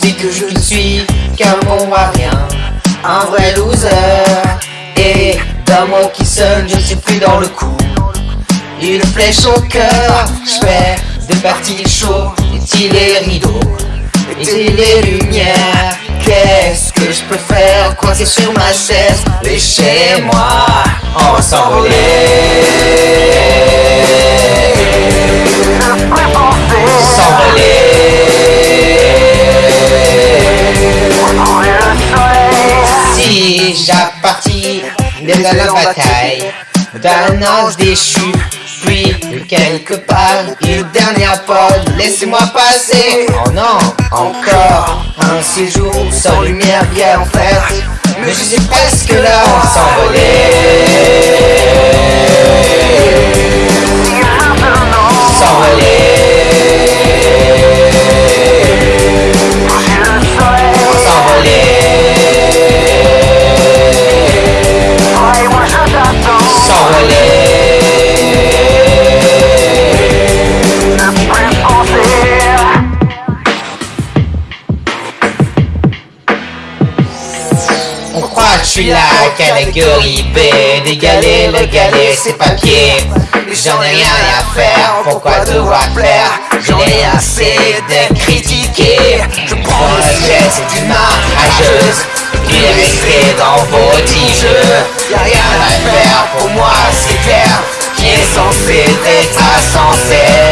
dis que je ne suis qu'un bon à rien, un vrai loser. Et d'un mot qui sonne, je suis plus dans le coup. Une flèche au cœur, je fais de parties chaudes, et les rideaux, et les lumières? Qu'est-ce que je peux faire? Coincé sur ma chaise Et chez moi, on va S'envoler Si j'appartis de la bataille d'un ange déchu. Puis quelque part une dernière pause Laissez-moi passer. Oh non, encore un séjour sans lumière bien en fait Mais je suis presque là, on s'envoler suis la catégorie B D'égaler le galet, c'est papier J'en ai rien à faire, pourquoi devoir plaire? J'en ai assez d'être critiqué. Je prends le jet, c'est une rageuse Puis rester dans vos petits jeux Y'a rien à faire, pour moi c'est clair Qui est censé être censé